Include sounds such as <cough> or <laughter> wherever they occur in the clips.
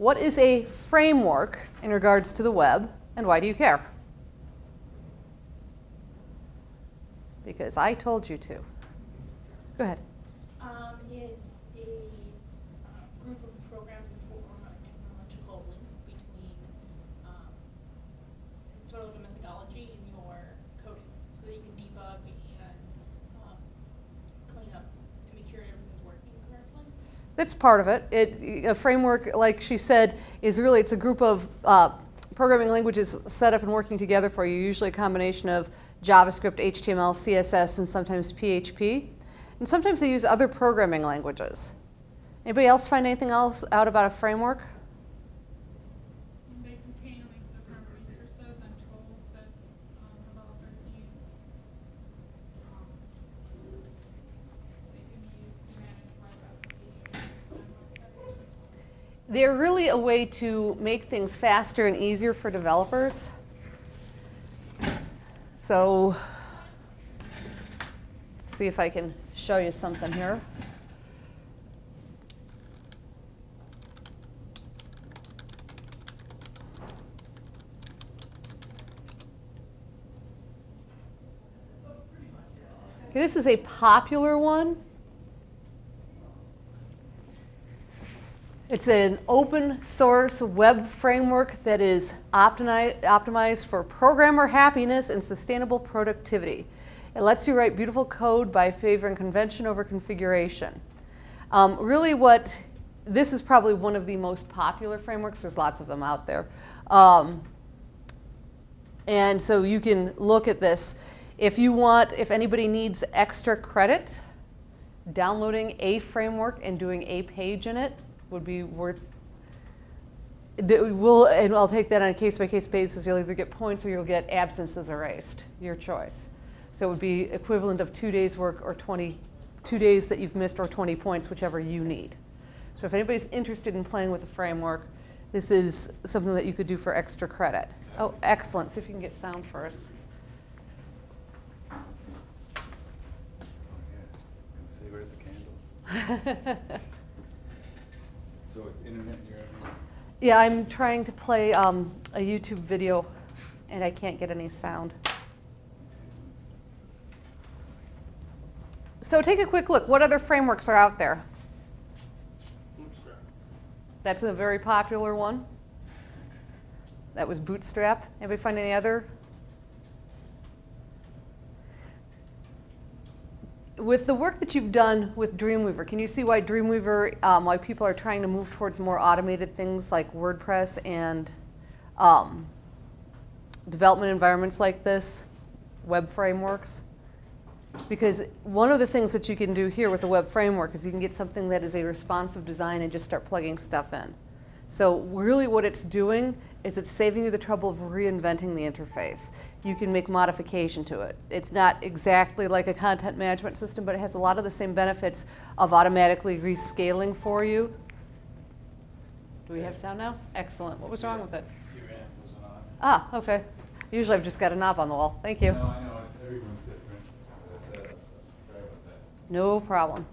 what is a framework in regards to the web, and why do you care? Because I told you to. Go ahead. Um, it's a uh, group of programs for a technological link between um, sort of a methodology in your coding so that you can debug and um, clean up and make sure everything's working correctly. That's part of it. It a framework, like she said, is really it's a group of uh, programming languages set up and working together for you. Usually a combination of JavaScript, HTML, CSS, and sometimes PHP. And sometimes they use other programming languages. Anybody else find anything else out about a framework? They contain like different resources and tools that um, developers use. Um, they can be used to manage web applications and websites. They're really a way to make things faster and easier for developers. So, let's see if I can show you something here. Okay, this is a popular one. It's an open source web framework that is optimi- optimized for programmer happiness and sustainable productivity. It lets you write beautiful code by favoring convention over configuration. Um, really what, this is probably one of the most popular frameworks. There's lots of them out there. Um, and so you can look at this. If you want, if anybody needs extra credit, downloading a framework and doing a page in it would be worth we'll, and I'll take that on a case-by-case basis. You'll either get points or you'll get absences erased, your choice. So it would be equivalent of two days work or 20, two days that you've missed or 20 points, whichever you need. So if anybody's interested in playing with the framework, this is something that you could do for extra credit. Oh, excellent. See if you can get sound first. Oh, yeah. Let's see, where's the candles? <laughs> So it's internet, you're at Yeah, I'm trying to play um, a YouTube video and I can't get any sound. So take a quick look. What other frameworks are out there? Bootstrap. That's a very popular one. That was Bootstrap. Anybody find any other? With the work that you've done with Dreamweaver, can you see why Dreamweaver, um, why people are trying to move towards more automated things like WordPress and um, development environments like this, web frameworks? Because one of the things that you can do here with the web framework is you can get something that is a responsive design and just start plugging stuff in. So really what it's doing is it's saving you the trouble of reinventing the interface. You can make modification to it. It's not exactly like a content management system, but it has a lot of the same benefits of automatically rescaling for you. Do we have sound now? Excellent. What was wrong with it? Your amp wasn't on. Ah, okay. Usually I've just got a knob on the wall. Thank you. No, I know, it's, everyone's different, setup, so sorry about that. No problem.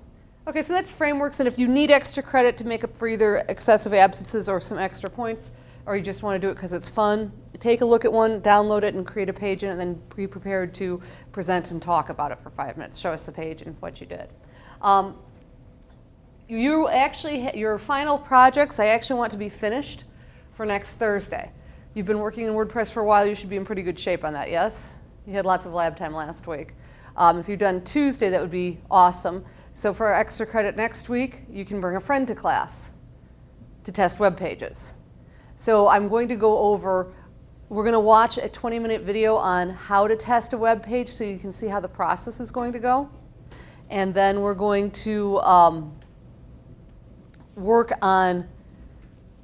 Okay, so that's frameworks, and if you need extra credit to make up for either excessive absences or some extra points, or you just want to do it because it's fun, take a look at one, download it, and create a page in it, and then be prepared to present and talk about it for five minutes. Show us the page and what you did. Um, you actually, your final projects, I actually want to be finished for next Thursday. You've been working in WordPress for a while, you should be in pretty good shape on that, yes? You had lots of lab time last week. Um, if you've done Tuesday, that would be awesome. So for extra credit next week, you can bring a friend to class to test web pages. So I'm going to go over, we're going to watch a 20 minute video on how to test a web page so you can see how the process is going to go. And then we're going to um, work on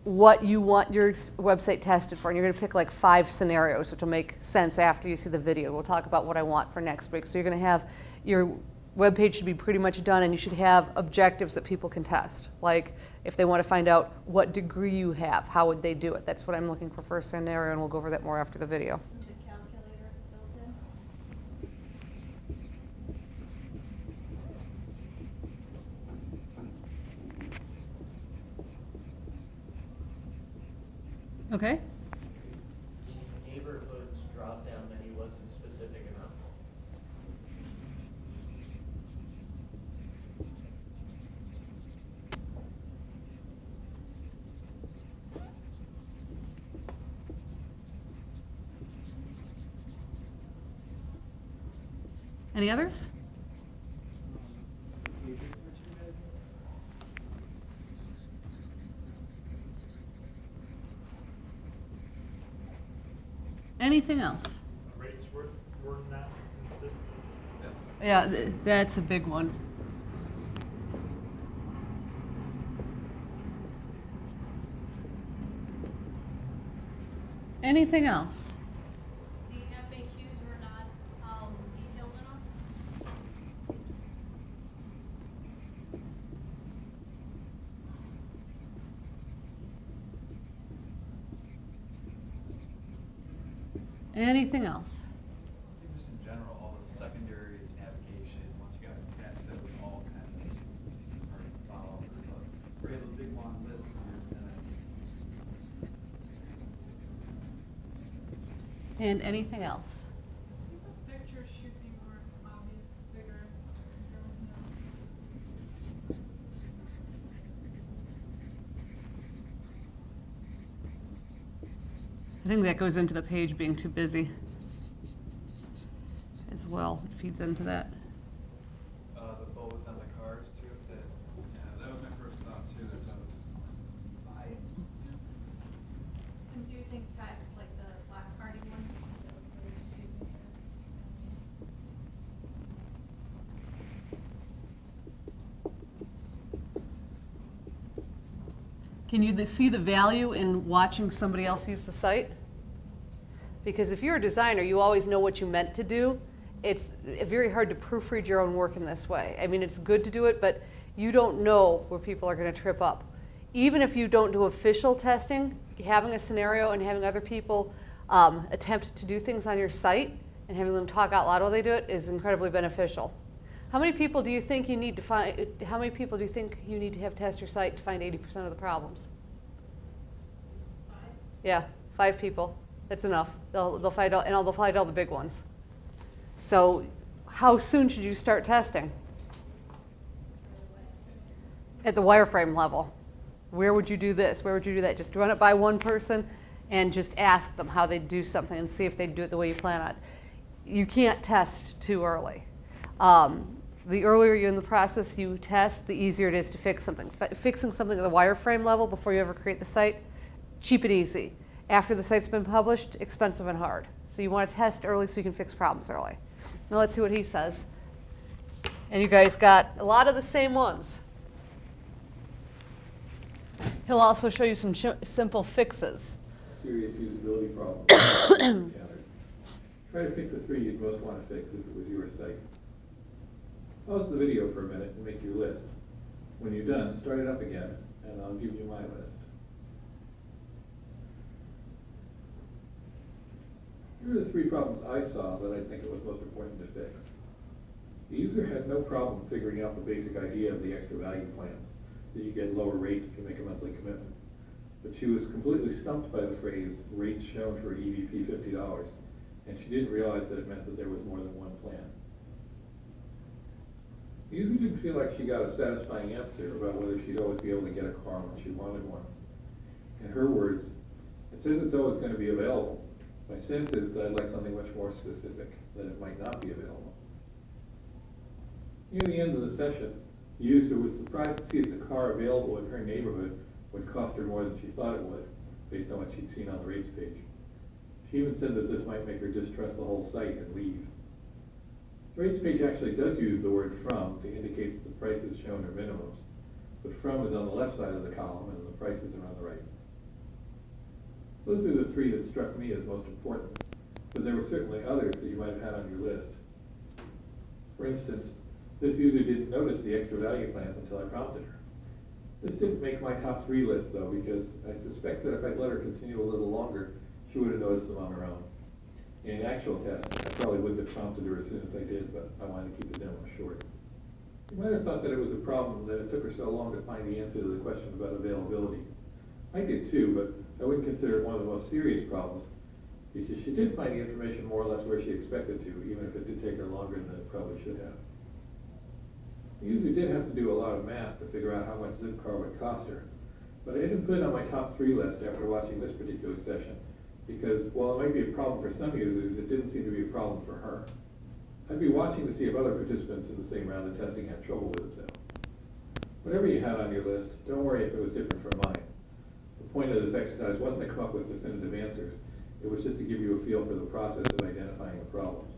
what you want your website tested for. And you're going to pick like five scenarios, which will make sense after you see the video. We'll talk about what I want for next week. So you're going to have your web page should be pretty much done and you should have objectives that people can test. Like if they want to find out what degree you have, how would they do it? That's what I'm looking for first scenario and we'll go over that more after the video. Okay. The neighborhoods drop-down menu wasn't specific enough. Any others? Anything else? Rates were, were not consistent. Yeah, th- that's a big one. Anything else? The FAQs were not, um, detailed enough. Anything else? I think just in general, all the secondary navigation, once you got past that, was all kind of hard to follow. There's a, there's a big long list, and there's kind of, And anything else? The pictures should be more obvious, bigger, if there was no. I think that goes into the page being too busy as well, It feeds into that. uh, the bows on the cars too, that, yeah, that was my first thought too, that that was, I, And do you think text, like the black party one? that was very signature? Can you see the value in watching somebody else use the site? Because if you're a designer, you always know what you meant to do. It's very hard to proofread your own work in this way. I mean, it's good to do it, but you don't know where people are going to trip up. Even if you don't do official testing, having a scenario and having other people um, attempt to do things on your site and having them talk out loud while they do it is incredibly beneficial. How many people do you think you need to find? How many people do you think you need to have test your site to find 80% of the problems? Five? Yeah, five people. That's enough. They'll, they'll find all, and they'll find all the big ones. So, how soon should you start testing? At the wireframe level. Where would you do this? Where would you do that? Just run it by one person and just ask them how they'd do something and see if they do it the way you plan on. You can't test too early. Um, the earlier you're in the process you test, the easier it is to fix something. Fi fixing something at the wireframe level before you ever create the site, cheap and easy. After the site's been published, expensive and hard. So you want to test early so you can fix problems early. Now let's see what he says. And you guys got a lot of the same ones. He'll also show you some simple fixes. serious usability problems. <coughs> Try to pick the three you'd most want to fix if it was your site. Pause the video for a minute and make your list. When you're done, start it up again, and I'll give you my list. Here are the three problems I saw that I think it was most important to fix. The user had no problem figuring out the basic idea of the extra value plans, that you get lower rates if you make a monthly commitment but she was completely stumped by the phrase rates shown for EVP fifty dollars, and she didn't realize that it meant that there was more than one plan. The user didn't feel like she got a satisfying answer about whether she'd always be able to get a car when she wanted one. In her words, it says it's always gonna be available. My sense is that I'd like something much more specific, that it might not be available. Near the end of the session, the user was surprised to see that the car available in her neighborhood would cost her more than she thought it would, based on what she'd seen on the rates page. She even said that this might make her distrust the whole site and leave. The rates page actually does use the word from to indicate that the prices shown are minimums, but from is on the left side of the column and the prices are on the right. Those are the three that struck me as most important, but there were certainly others that you might have had on your list. For instance, this user didn't notice the extra value plans until I prompted her. This didn't make my top three list though, because I suspect that if I'd let her continue a little longer, she would have noticed them on her own. In actual test, I probably wouldn't have prompted her as soon as I did, but I wanted to keep the demo short. You might have thought that it was a problem that it took her so long to find the answer to the question about availability. I did too, but I wouldn't consider it one of the most serious problems, because she did find the information more or less where she expected to, even if it did take her longer than it probably should have. The user did have to do a lot of math to figure out how much Zipcar would cost her, but I didn't put it on my top three list after watching this particular session, because while it might be a problem for some users, it didn't seem to be a problem for her. I'd be watching to see if other participants in the same round of testing had trouble with it though. Whatever you had on your list, don't worry if it was different from mine. Point of this exercise wasn't to come up with definitive answers, it was just to give you a feel for the process of identifying the problems.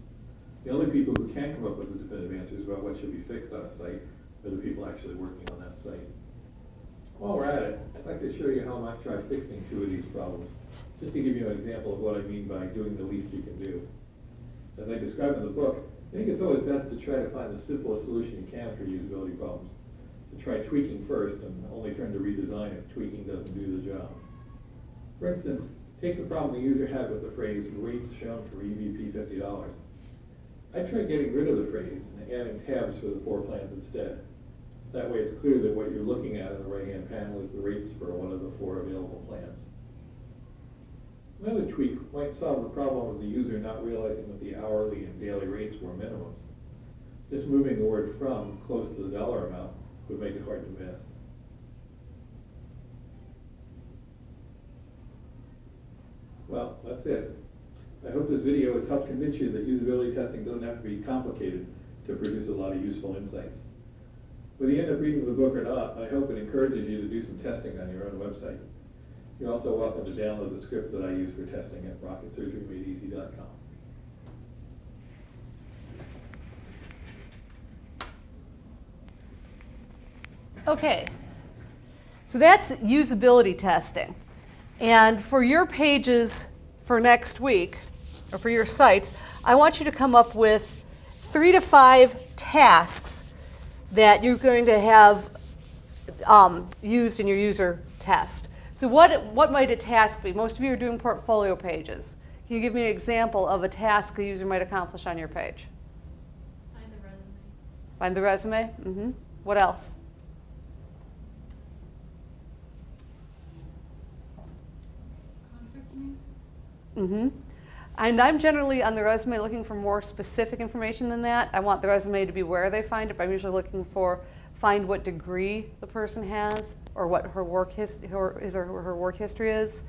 The only people who can come up with the definitive answers about what should be fixed on a site are the people actually working on that site. While we're at it, I'd like to show you how I might try fixing two of these problems, just to give you an example of what I mean by doing the least you can do. As I describe in the book, I think it's always best to try to find the simplest solution you can for usability problems. Try tweaking first and only turn to redesign if tweaking doesn't do the job. For instance, take the problem the user had with the phrase rates shown for EVP fifty dollars. I tried getting rid of the phrase and adding tabs for the four plans instead. That way it's clear that what you're looking at in the right-hand panel is the rates for one of the four available plans. Another tweak might solve the problem of the user not realizing that the hourly and daily rates were minimums. Just moving the word from close to the dollar amount would make it hard to miss. Well, that's it. I hope this video has helped convince you that usability testing doesn't have to be complicated to produce a lot of useful insights. Whether you end up reading the book or not, I hope it encourages you to do some testing on your own website. You're also welcome to download the script that I use for testing at rocketsurgerymadeeasy.com. Okay, so that's usability testing. And for your pages for next week, or for your sites, I want you to come up with three to five tasks that you're going to have um, used in your user test. So what, what might a task be? Most of you are doing portfolio pages. Can you give me an example of a task a user might accomplish on your page? Find the resume. Find the resume? Mm-hmm. What else? Mm-hmm. And I'm generally on the resume looking for more specific information than that. I want the resume to be where they find it, but I'm usually looking for find what degree the person has or what her work his, her, or her work history is.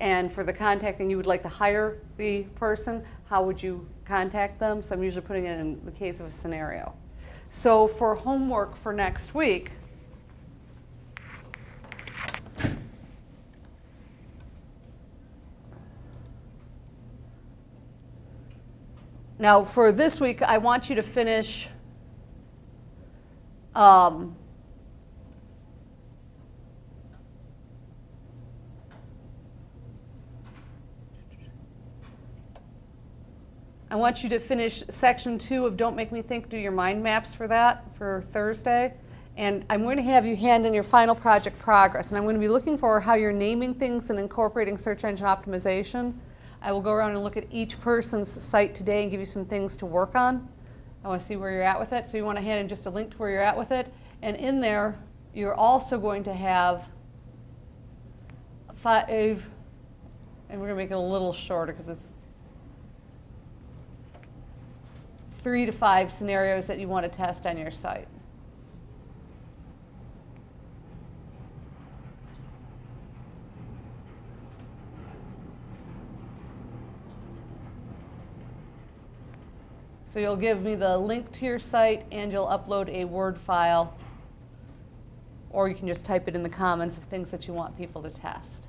And for the contacting, you would like to hire the person, how would you contact them? So I'm usually putting it in the case of a scenario. So for homework for next week, Now, for this week, I want you to finish um, I want you to finish section two of Don't Make Me Think, do your mind maps for that for Thursday. And I'm going to have you hand in your final project progress. And I'm going to be looking for how you're naming things and incorporating search engine optimization. I will go around and look at each person's site today and give you some things to work on. I want to see where you're at with it. So you want to hand in just a link to where you're at with it. And in there, you're also going to have five, and we're going to make it a little shorter because it's three to five scenarios that you want to test on your site. So you'll give me the link to your site and you'll upload a Word file or you can just type it in the comments of things that you want people to test.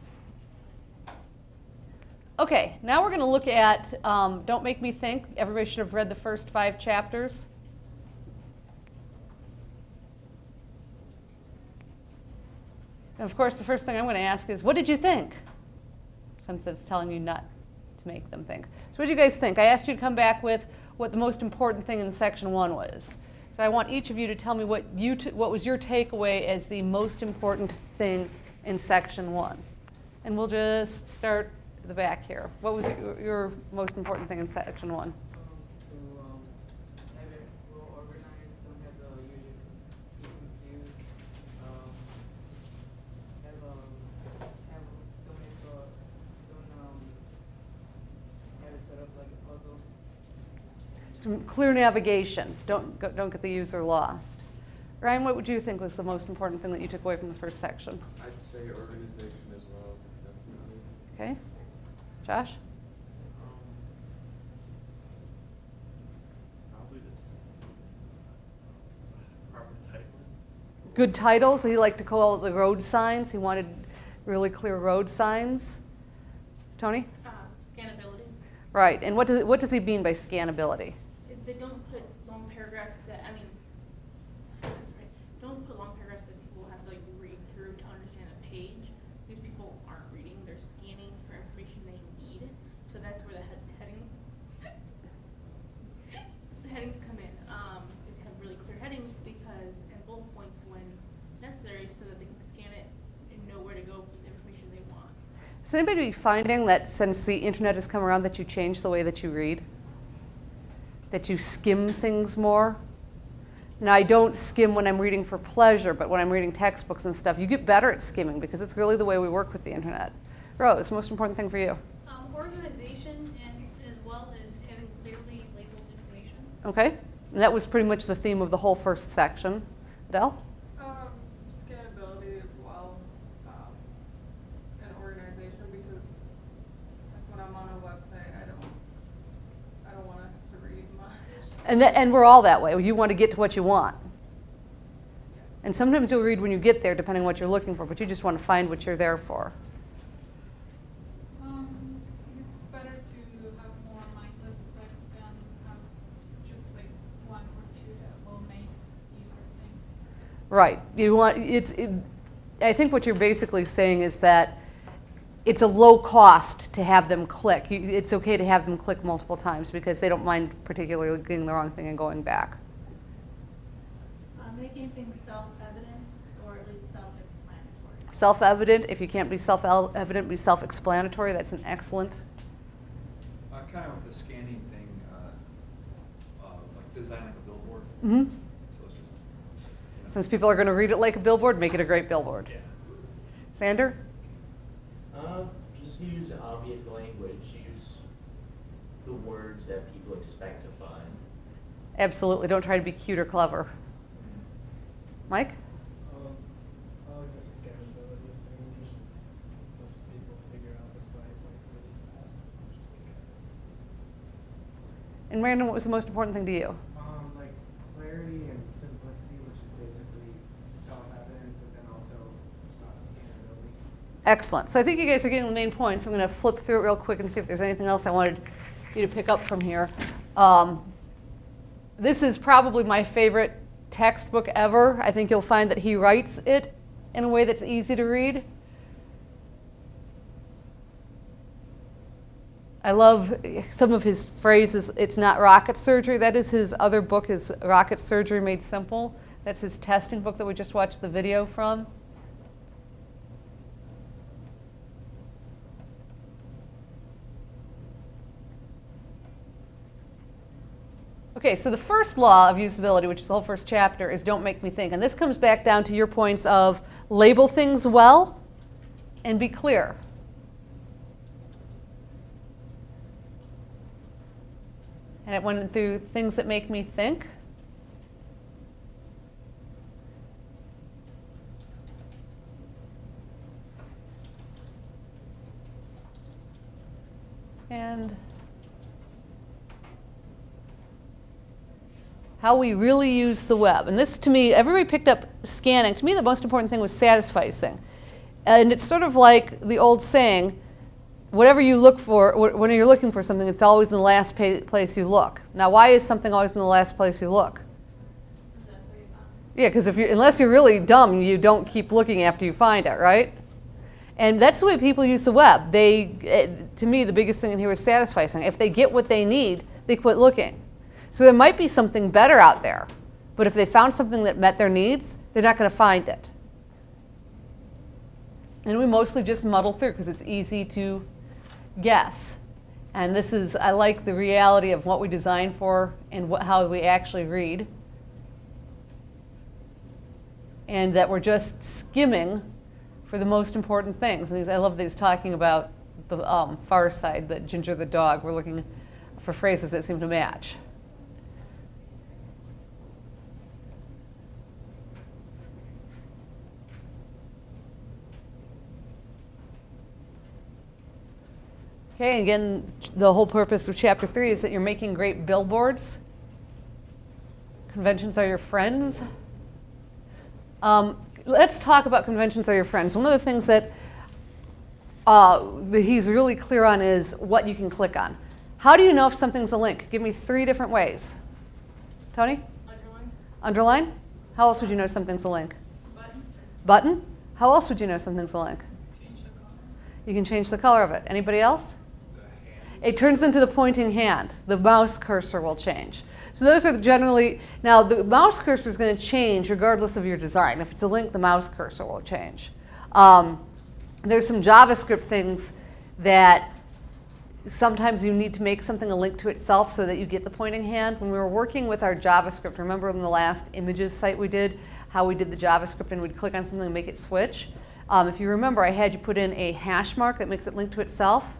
Okay, now we're going to look at um, Don't Make Me Think. Everybody should have read the first five chapters. And of course, the first thing I'm going to ask is, what did you think? Since it's telling you not to make them think. So what do you guys think? I asked you to come back with what the most important thing in section one was. So I want each of you to tell me what, you what was your takeaway as the most important thing in section one. And we'll just start the back here. What was your, your most important thing in section one? Um, to um, have it well organized, don't have the user get confused. Um, have um, have don't make uh, some clear navigation. Don't, go- don't get the user lost. Ryan, what would you think was the most important thing that you took away from the first section? I'd say organization as well, definitely. Okay? Josh? Um, Probably this proper titling. Good titles. He liked to call it the road signs. He wanted really clear road signs. Tony? Uh, scannability Right. And what does, what does he mean by scannability? They don't put long paragraphs that, I mean, sorry, don't put long paragraphs that people have to like read through to understand a page. Because people aren't reading, they're scanning for information they need. So that's where the head, headings, the headings come in. Um, it have really clear headings because, and bullet points when necessary so that they can scan it and know where to go for the information they want. Is anybody finding that since the internet has come around that you change the way that you read? That you skim things more? Now, I don't skim when I'm reading for pleasure, but when I'm reading textbooks and stuff, you get better at skimming because it's really the way we work with the internet. Rose, most important thing for you? Um, organization and as well as having clearly labeled information. Okay? And that was pretty much the theme of the whole first section. Adele? Um, scannability as well, um, and organization because like when I'm on a website, I don't, I don't want to read much. And, that, and we're all that way. You want to get to what you want. And sometimes you'll read when you get there, depending on what you're looking for, but you just want to find what you're there for. Um, it's better to have more mindless clicks than have just like one or two that will make user think. Right. You want it's. It, I think what you're basically saying is that it's a low cost to have them click. You, it's okay to have them click multiple times because they don't mind particularly getting the wrong thing and going back. Uh, making things self-evident or at least self-explanatory. Self-evident. If you can't be self-evident, be self-explanatory. That's an excellent. Uh, kind of with the scanning thing, uh, uh, like designing a billboard. hmm So it's just. you know, Since people are going to read it like a billboard, make it a great billboard. Yeah. Sander? Uh, just use obvious language, use the words that people expect to find. Absolutely. Don't try to be cute or clever. Mike? Um, like the scannability thing, just helps people figure out the site like really fast, which is like, And Brandon, what was the most important thing to you? Um, like clarity and simplicity, which is basically self-evident, but then also uh, scannability. Excellent. So I think you guys are getting the main points. I'm going to flip through it real quick and see if there's anything else I wanted you to pick up from here. Um, this is probably my favorite textbook ever. I think you'll find that he writes it in a way that's easy to read. I love some of his phrases. It's not rocket surgery. That is his other book, is Rocket Surgery Made Simple. That's his testing book that we just watched the video from. Okay, so the first law of usability, which is the whole first chapter, is don't make me think. And this comes back down to your points of label things well and be clear. And it went through things that make me think. And how we really use the web. And this, to me, everybody picked up scanning. To me, the most important thing was satisficing. And it's sort of like the old saying, whatever you look for, wh- when you're looking for something, it's always in the last place you look. Now, why is something always in the last place you look? Yeah, because if you, unless you're really dumb, you don't keep looking after you find it, right? And that's the way people use the web. They, eh, to me, the biggest thing in here is satisficing. If they get what they need, they quit looking. So there might be something better out there, but if they found something that met their needs, they're not going to find it. And we mostly just muddle through because it's easy to guess. And this is, I like the reality of what we design for and what, how we actually read and that we're just skimming for the most important things. And I love that he's talking about the um, far side, that Ginger the dog. We're looking for phrases that seem to match. Okay, again, the whole purpose of chapter three is that you're making great billboards. Conventions are your friends. Um, let's talk about conventions are your friends. One of the things that, uh, that he's really clear on is what you can click on. How do you know if something's a link? Give me three different ways. Tony? Underline, Underline? How else would you know something's a link? button, Button? How else would you know something's a link? change the color. You can change the color of it. Anybody else? It turns into the pointing hand. The mouse cursor will change. So those are generally, now the mouse cursor is going to change regardless of your design. If it's a link, the mouse cursor will change. Um, there's some JavaScript things that sometimes you need to make something a link to itself so that you get the pointing hand. When we were working with our JavaScript, remember in the last images site we did, how we did the JavaScript and we'd click on something and make it switch? Um, if you remember, I had you put in a hash mark that makes it link to itself.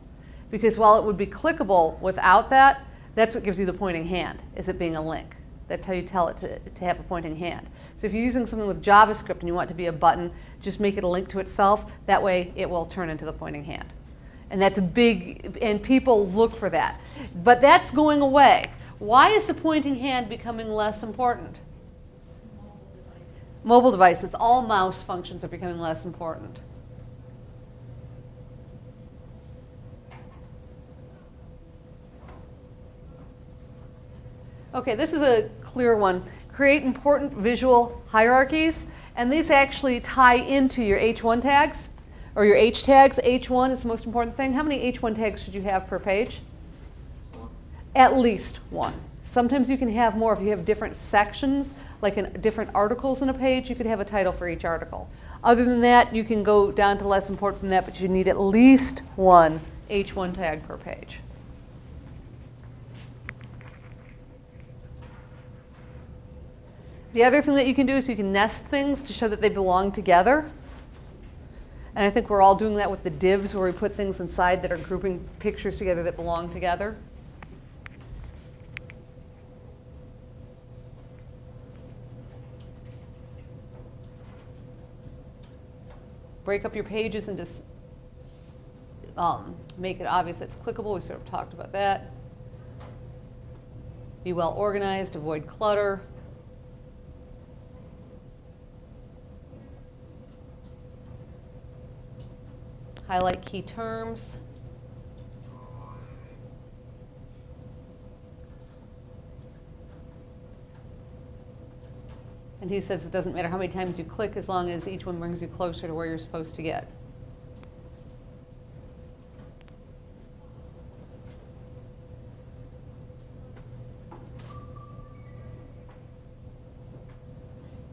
Because while it would be clickable without that, that's what gives you the pointing hand, is it being a link. That's how you tell it to, to have a pointing hand. So if you're using something with JavaScript and you want it to be a button, just make it a link to itself. That way it will turn into the pointing hand. And that's a big, and people look for that. But that's going away. Why is the pointing hand becoming less important? Mobile devices, all mouse functions are becoming less important. Okay, this is a clear one. Create important visual hierarchies, and these actually tie into your H1 tags or your H tags. H1 is the most important thing. How many H1 tags should you have per page? At least one. Sometimes you can have more if you have different sections, like in different articles in a page, you could have a title for each article. Other than that, you can go down to less important than that, but you need at least one H1 tag per page. The other thing that you can do is you can nest things to show that they belong together. And I think we're all doing that with the divs where we put things inside that are grouping pictures together that belong together. Break up your pages and just um, make it obvious it's clickable. We sort of talked about that. Be well organized, avoid clutter. Highlight key terms. And he says it doesn't matter how many times you click as long as each one brings you closer to where you're supposed to get.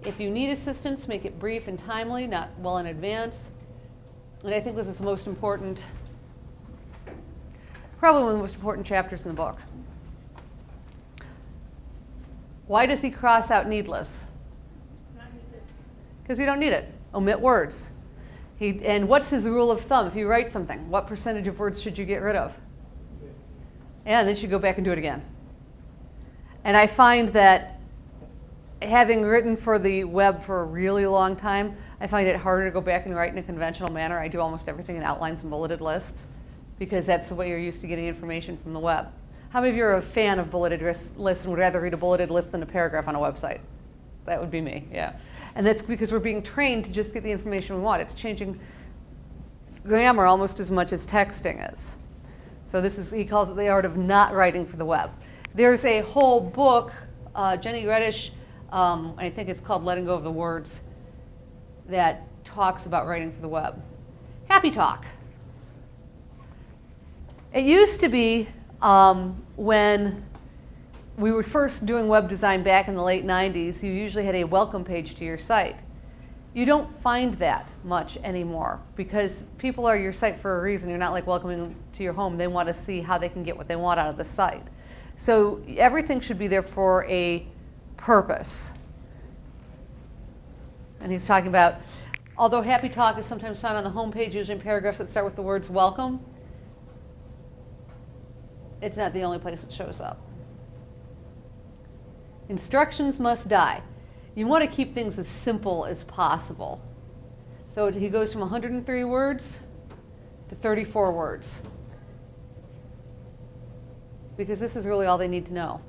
If you need assistance, make it brief and timely, not well in advance. And I think this is the most important, probably one of the most important chapters in the book. Why does he cross out needless? Because you don't need it. Omit words. He, and what's his rule of thumb? If you write something, what percentage of words should you get rid of? And then you go back and do it again. And I find that having written for the web for a really long time, I find it harder to go back and write in a conventional manner. I do almost everything in outlines and bulleted lists because that's the way you're used to getting information from the web. How many of you are a fan of bulleted lists and would rather read a bulleted list than a paragraph on a website? That would be me, yeah. And that's because we're being trained to just get the information we want. It's changing grammar almost as much as texting is. So this is, he calls it the art of not writing for the web. There's a whole book, uh, Ginny Redish, um, I think it's called Letting Go of the Words, that talks about writing for the web. Happy Talk. It used to be um, when we were first doing web design back in the late 90s, you usually had a welcome page to your site. You don't find that much anymore because people are your site for a reason. You're not like welcoming them to your home. They want to see how they can get what they want out of the site. So everything should be there for a purpose. And he's talking about, although Happy Talk is sometimes found on the home page, usually in paragraphs that start with the words welcome, it's not the only place it shows up. Instructions must die. You want to keep things as simple as possible. So he goes from 103 words to 34 words. because this is really all they need to know.